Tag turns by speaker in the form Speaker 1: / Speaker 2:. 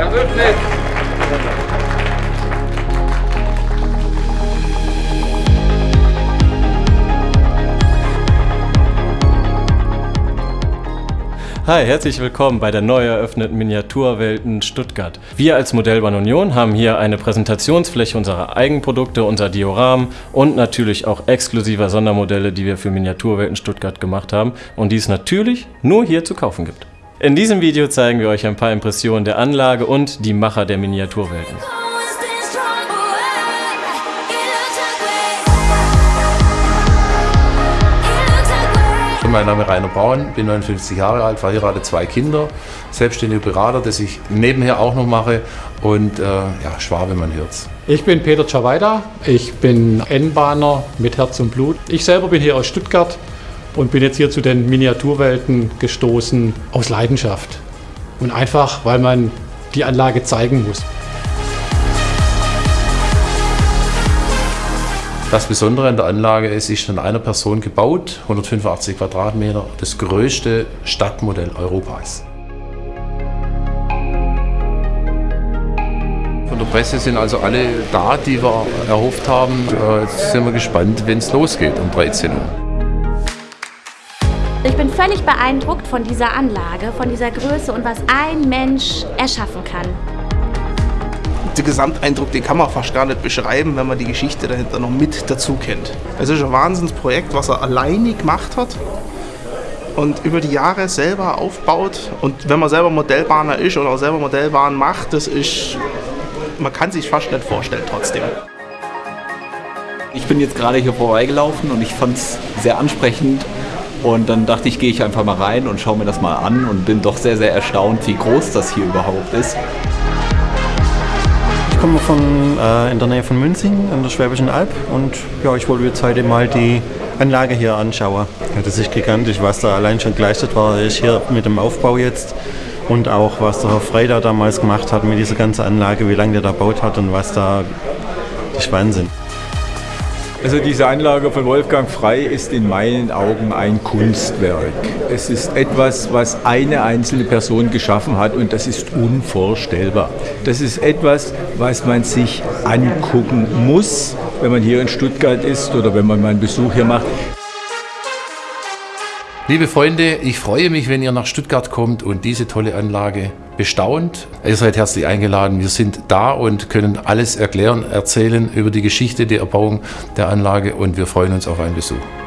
Speaker 1: Herr Wübnis. Hi, herzlich willkommen bei der neu eröffneten Miniaturwelten Stuttgart. Wir als Modellbahn Union haben hier eine Präsentationsfläche unserer Eigenprodukte, unser Dioramen und natürlich auch exklusiver Sondermodelle, die wir für Miniaturwelten Stuttgart gemacht haben und die es natürlich nur hier zu kaufen gibt. In diesem Video zeigen wir euch ein paar Impressionen der Anlage und die Macher der Miniaturwelten.
Speaker 2: Mein Name ist Rainer Braun, bin 59 Jahre alt, verheiratet, zwei Kinder, selbstständiger Berater, das ich nebenher auch noch mache und äh, ja, Schwabe, man hört's.
Speaker 3: Ich bin Peter Czawaida, ich bin N-Bahner mit Herz und Blut. Ich selber bin hier aus Stuttgart und bin jetzt hier zu den Miniaturwelten gestoßen aus Leidenschaft und einfach, weil man die Anlage zeigen muss.
Speaker 2: Das Besondere an der Anlage ist, sie ist von einer Person gebaut, 185 Quadratmeter, das größte Stadtmodell Europas. Von der Presse sind also alle da, die wir erhofft haben. Äh, jetzt sind wir gespannt, wenn es losgeht um 13 Uhr.
Speaker 4: Ich bin völlig beeindruckt von dieser Anlage, von dieser Größe und was ein Mensch erschaffen kann
Speaker 5: der Gesamteindruck, den kann man fast gar nicht beschreiben, wenn man die Geschichte dahinter noch mit dazu kennt. Es ist ein Wahnsinnsprojekt, was er alleine gemacht hat und über die Jahre selber aufbaut. Und wenn man selber Modellbahner ist oder auch selber Modellbahn macht, das ist, man kann sich fast nicht vorstellen trotzdem.
Speaker 6: Ich bin jetzt gerade hier vorbeigelaufen und ich fand es sehr ansprechend und dann dachte ich, gehe ich einfach mal rein und schaue mir das mal an und bin doch sehr, sehr erstaunt, wie groß das hier überhaupt ist
Speaker 7: komme von, äh, in der Nähe von Münzing an der Schwäbischen Alb und ja, ich wollte jetzt heute mal die Anlage hier anschauen. Ja, das ist gigantisch, was da allein schon geleistet war, ist hier mit dem Aufbau jetzt und auch was der Herr Frey damals gemacht hat mit dieser ganzen Anlage, wie lange der da baut hat und was da, das ist Wahnsinn.
Speaker 8: Also diese Anlage von Wolfgang Frei ist in meinen Augen ein Kunstwerk. Es ist etwas, was eine einzelne Person geschaffen hat und das ist unvorstellbar. Das ist etwas, was man sich angucken muss, wenn man hier in Stuttgart ist oder wenn man mal einen Besuch hier macht.
Speaker 2: Liebe Freunde, ich freue mich, wenn ihr nach Stuttgart kommt und diese tolle Anlage bestaunt. Ihr seid herzlich eingeladen. Wir sind da und können alles erklären, erzählen über die Geschichte der Erbauung der Anlage und wir freuen uns auf einen Besuch.